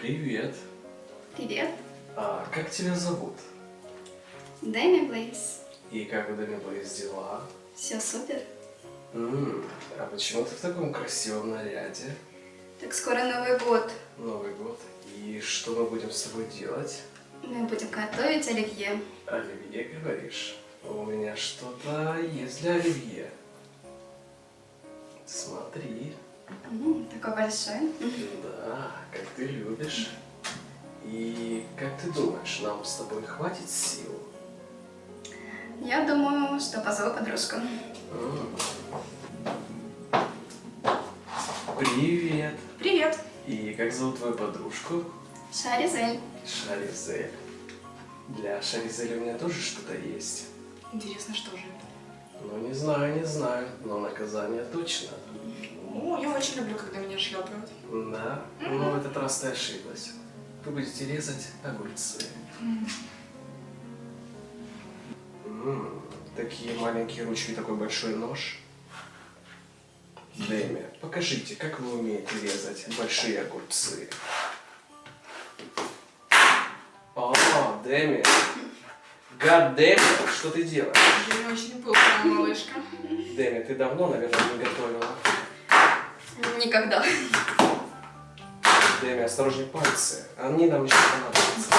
Привет. Привет. А как тебя зовут? Дэми Блейз. И как у Дэми Блейз дела? Все супер. М, а почему ты в таком красивом наряде? Так скоро Новый год. Новый год. И что мы будем с тобой делать? Мы будем готовить оливье. Оливье, говоришь? У меня что-то есть для оливье. Смотри. М, такой большой. Да, как ты любишь. И как ты думаешь, нам с тобой хватит сил? Я думаю, что позову подружку. М. Привет. Привет. И как зовут твою подружку? Шаризель. Шаризель. Для Шаризели у меня тоже что-то есть. Интересно, что же это? Ну, не знаю, не знаю, но наказание точно. О, я очень люблю, когда меня шлепают. Да? Но в этот раз ты ошиблась. Вы будете резать огурцы. М, Такие маленькие ручки, такой большой нож. Дэми, покажите, как вы умеете резать большие огурцы. О, Дэми. Гад Дэми, что ты делаешь? Я очень пылкая малышка. Дэми, ты давно, наверное, не готовила. Никогда. Дэми, осторожней пальцы. Они нам еще понадобятся.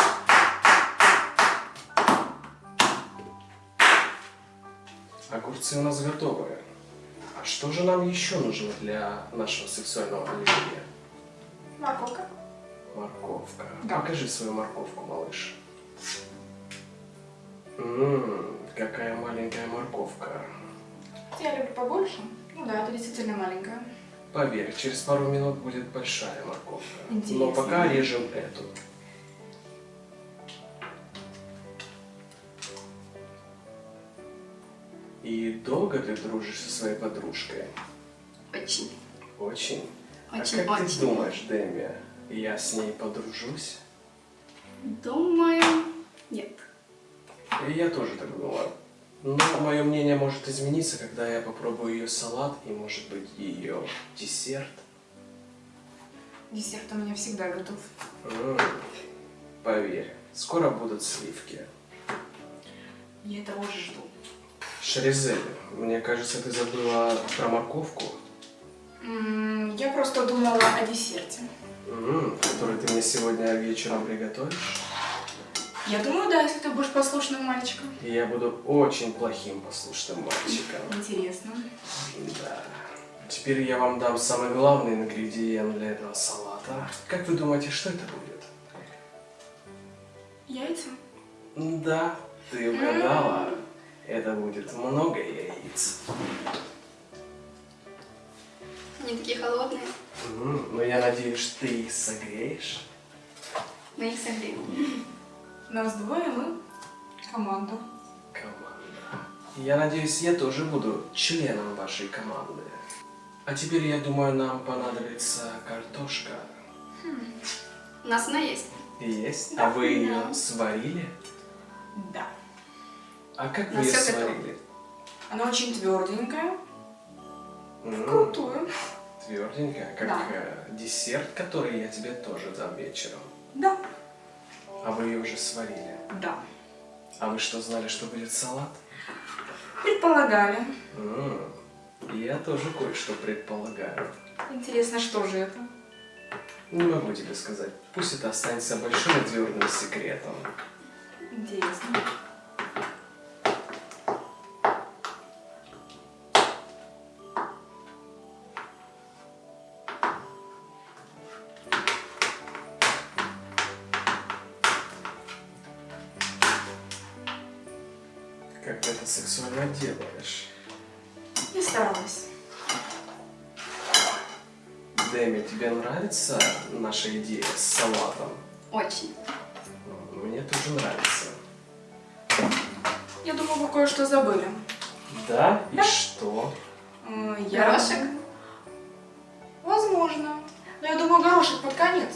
Огурцы у нас готовы. А что же нам еще нужно для нашего сексуального оливье? Морковка. Морковка. Да. Покажи свою морковку, малыш. Ммм, какая маленькая морковка. Я люблю побольше. Ну да, это действительно маленькая. Поверь, через пару минут будет большая морковка. Но Интересно. пока режем эту. И долго ты дружишь со своей подружкой? Очень. Очень. Очень, а как очень. ты думаешь, Дэми, я с ней подружусь? Думаю, нет. И я тоже так думаю. Но мое мнение может измениться, когда я попробую ее салат и, может быть, ее десерт. Десерт у меня всегда готов. М, Поверь, скоро будут сливки. Я этого уже жду. Шаризель, мне кажется, ты забыла про морковку, М, Я просто думала о десерте. м, которую ты мне сегодня вечером приготовишь. Я думаю, да, если ты будешь послушным мальчиком. Я буду очень плохим послушным мальчиком. Интересно. Да. Теперь я вам дам самый главный ингредиент для этого салата. Как вы думаете, что это будет? Яйца? Да, ты угадала. Это будет много яиц. Они такие холодные. М, Но я надеюсь, ты их согреешь. Мы их согреем. Нас двое, мы команда. Команда. Я надеюсь, я тоже буду членом вашей команды. А теперь, я думаю, нам понадобится картошка. У нас она есть. Есть? Да. А вы ее Да. сварили? Да. А как На вы ее сварили? Она очень тверденькая. М, Крутую. Тверденькая, как Да. э, десерт, который я тебе тоже дам вечером. Да. А вы ее уже сварили. Да. А вы что, знали, что будет салат? Предполагали. М, Я тоже кое-что предполагаю. Интересно, что же это? Не могу тебе сказать. Пусть это останется большим и твердым секретом. Сексуально делаешь? Я старалась. Дэми, тебе нравится наша идея с салатом? Очень. М, Мне тоже нравится. Я думаю, вы кое-что забыли. Да? И Да. что? М, Я... Горошек? Возможно. Но я думаю, горошек под конец.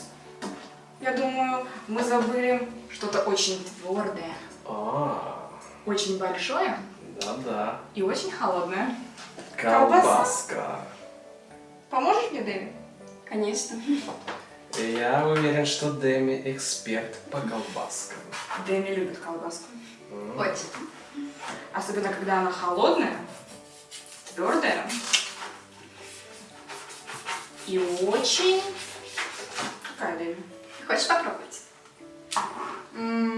Я думаю, мы забыли что-то очень твердое, А, очень большое да-да. и очень холодное. Колбаска. Поможешь мне, Дэви? Конечно. Я уверен, что Дэми эксперт по колбаскам. Дэми любит колбаску. М. Очень. Особенно, когда она холодная, твердая и очень... Какая Дэми? Хочешь попробовать? М.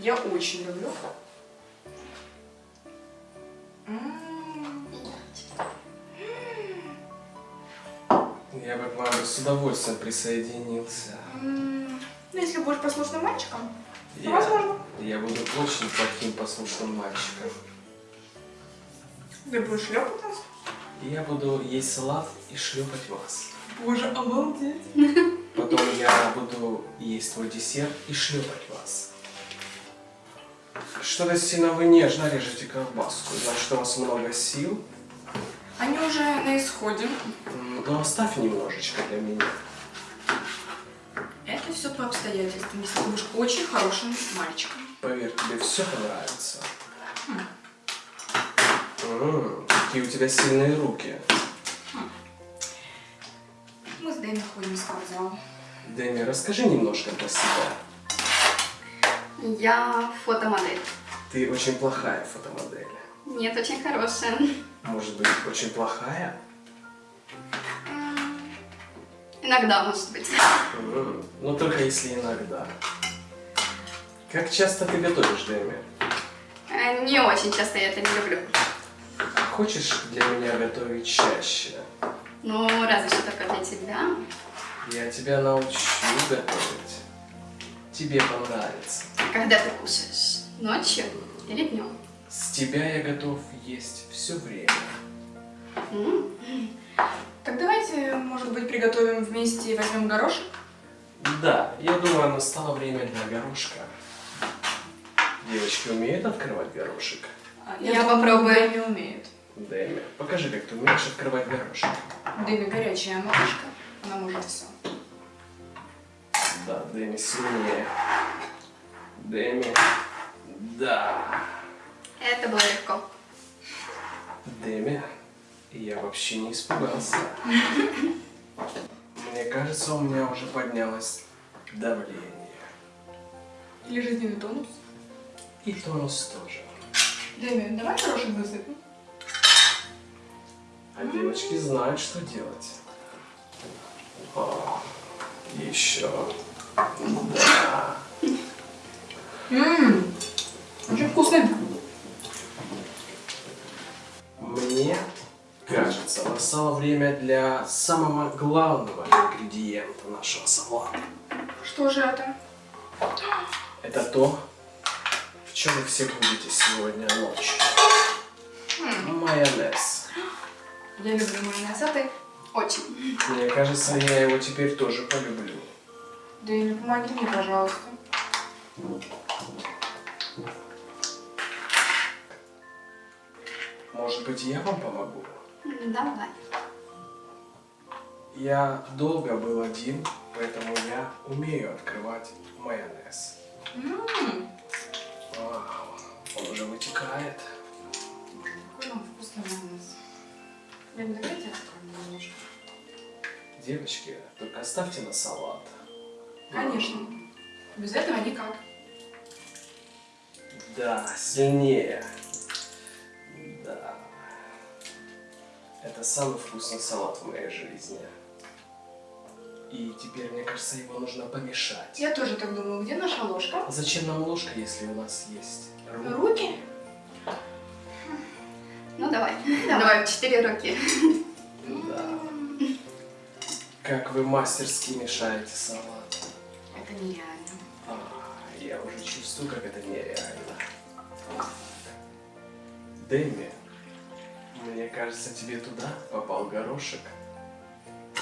Я очень люблю. Я бы к вам с удовольствием присоединился. Ну, если будешь послушным мальчиком, то Я, возможно. я буду очень плохим послушным мальчиком. Ты будешь шлепать нас? Я буду есть салат и шлепать вас. Боже, обалдеть. Потом я буду есть твой десерт и шлепать вас. Что-то сильно вы нежно режете колбаску. Значит, у вас много сил. Они уже на исходе. М, Но оставь немножечко для меня. Это все по обстоятельствам, если ты будешь очень хорошим мальчиком. Поверь, тебе все понравится. М, Какие у тебя сильные руки. Мы с Дэми ходим в спортзал. Дэми, расскажи немножко про себя. Я фотомодель. Ты очень плохая фотомодель. Нет, очень хорошая. Может быть, очень плохая? Иногда, может быть. Но только если иногда. Как часто ты готовишь, Дэми? Э, Не очень часто я это не люблю. Хочешь для меня готовить чаще? Ну, разве что только для тебя. Я тебя научу готовить. Тебе понравится. А когда ты кушаешь? Ночью или днем? С тебя я готов есть все время. М, Так давайте, может быть, приготовим вместе и возьмем горошек? Да, я думаю, настало время для горошка. Девочки умеют открывать горошек? Я попробую. Дэми умеет. Дэми, покажи, как ты умеешь открывать горошек. Дэми горячая малышка. Она может все. Да, Дэми сильнее. Дэми. Да. Это было легко. Дэми. Я вообще не испугался. Мне кажется, у меня уже поднялось давление. Или жизненный тонус. И тонус тоже. Дэми, давай горошек высыпем. А девочки знают, что делать. О, еще. Да. Ммм, время для самого главного ингредиента нашего салата. Что же это? Это то, в чем вы все будете сегодня ночью. Майонез. Я люблю майонез, а ты? Очень. Мне кажется, я его теперь тоже полюблю. Дэми, помоги мне, пожалуйста. Может быть, я вам помогу? М, Давай. Я долго был один, поэтому я умею открывать майонез. Ммм, Вау, он уже вытекает. какой он вкусный майонез. Дэми, давайте откроем немножко. Девочки, только оставьте на салат. Конечно. Без этого никак. Да, сильнее. Да. Это самый вкусный салат в моей жизни. И теперь, мне кажется, его нужно помешать. Я тоже так думаю. Где наша ложка? Зачем нам ложка, если у нас есть руки? Руки? Ну, давай. Давай, в четыре руки. Да. Как вы мастерски мешаете салат. Это нереально. А, я уже чувствую, как это нереально. Дэми, мне кажется, тебе туда попал горошек.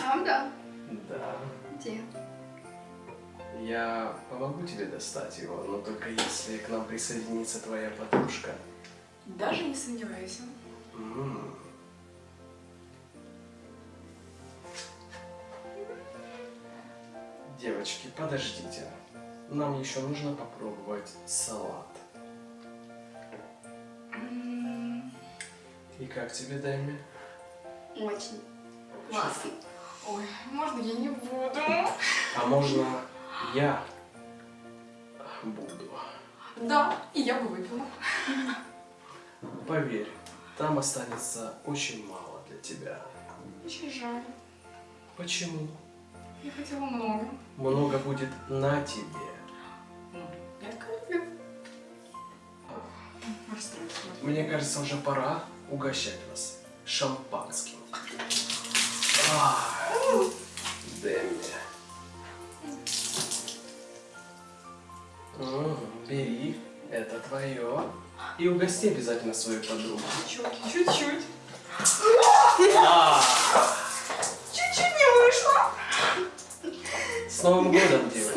А, да. Да. Где? Я помогу тебе достать его, но только если к нам присоединится твоя подружка. Даже не сомневайся. М. Девочки, подождите. Нам еще нужно попробовать салат. М, И как тебе, Дэми? Очень классно. Ой, можно я не буду? А можно я буду? Да, и я бы выпила. Поверь, там останется очень мало для тебя. Очень жаль. Почему? Я хотела много. Много будет на тебе. Я такая люблю. Мне кажется, уже пора угощать вас шампанским. А, дай мне. М, Бери, это твое. И угости обязательно свою подругу. Чуть-чуть. Чуть-чуть. А, Чуть-чуть не вышло. С Новым годом, годом!